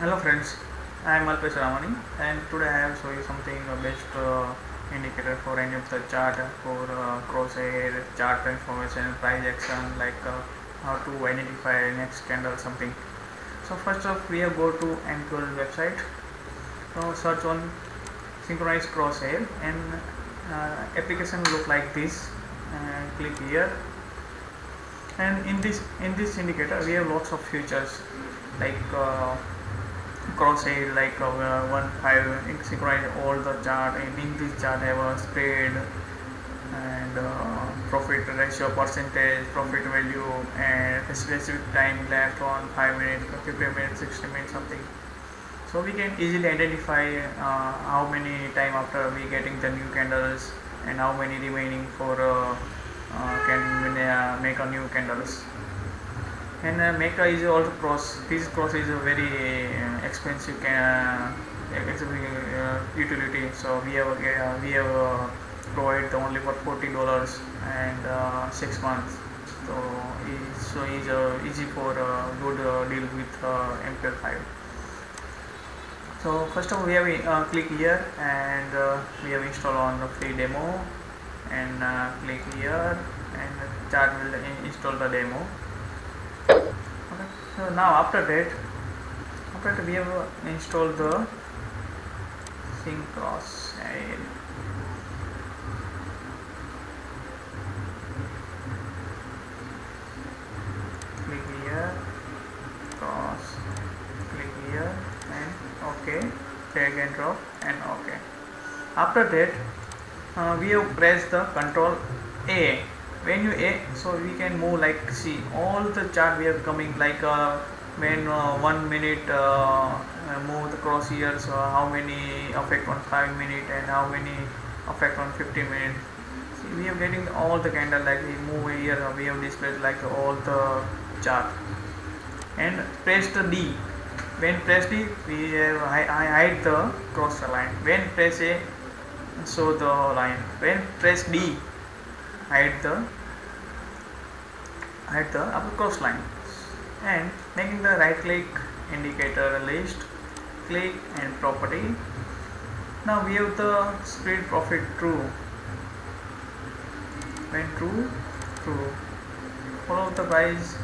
Hello friends, I am Alpesh Ramani and today I have show you something uh, best uh, indicator for any of the chart for uh, crosshair, chart transformation, price action like uh, how to identify next candle something. So first off we have go to MQL website. So search on synchronized crosshair and uh, application look like this. Uh, click here and in this in this indicator we have lots of features like crosshair like uh, one five synchronize all the chart and in this chart have a spread. And uh, profit ratio percentage profit value and specific time left on 5 minutes 50 minutes 60 minutes something. So we can easily identify uh, how many time after we getting the new candles and how many remaining for uh, uh, can uh, make a new candles and uh, Maker is also cross this cross is a very uh, expensive uh, uh, utility. So we have uh, we have uh, provided only for 40 dollars and uh, six months. So it's so it's uh, easy for uh, good uh, deal with uh, MQL5 so first of all we have uh, click here and uh, we have install on the free demo. And uh, click here and chart will install the demo so now after that after that we have installed the syncros and click here cross click here and okay drag and drop and okay. After that uh, we have pressed the control a when you a so we can move like see all the chart we are coming like uh, when uh, one minute uh, uh, move the cross here so how many affect on 5 minute and how many affect on 50 minutes see we are getting all the candle like we move here uh, we have displayed like all the chart. And press the D. When press D we have I, I hide the cross line. When press A so the line. When press D hide the hide the upper cross line and making the right click indicator list click and property. Now we have the spread profit true when true true follow the price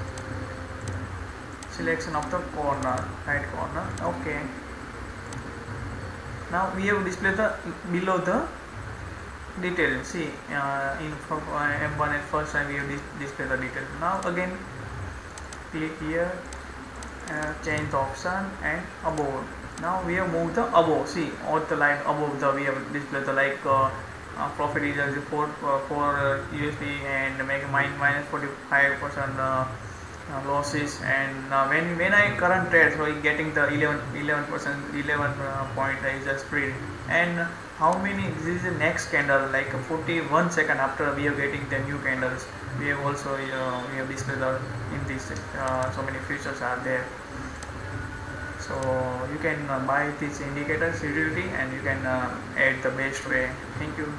selection of the corner right corner. Okay. Now we have displayed the below the detail see uh, in from uh, m1 at first time we have dis- displayed the detail now again click here uh, change the option and above. Now we have moved the above. See all the line above the we have displayed the like uh, uh, profit is a report uh, for uh, USD and make minus 45 percent uh, uh, losses. And uh, when when I current trade so getting the 11 11 percent 11 uh, point is a spread. And how many this is the next candle like 41 second after we are getting the new candles. We have also uh, we have displayed in this uh, so many features are there. So you can uh, buy this indicators utility and you can uh, add the best way. Thank you